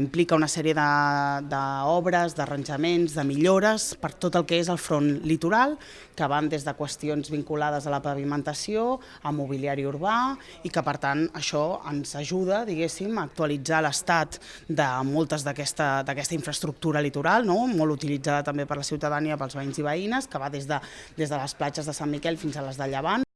Implica una sèrie d'obres, d'arranjaments, de millores per tot el que és el front litoral, que van des de qüestions vinculades a la pavimentació, a mobiliari urbà, i que per tant això ens ajuda, diguéssim, a actualitzar l'estat de moltes d'aquesta infraestructura litoral, no? molt utilitzada també per la ciutadania, pels veïns i veïnes, que va des de, des de les platges de Sant Miquel fins a les de Llevant.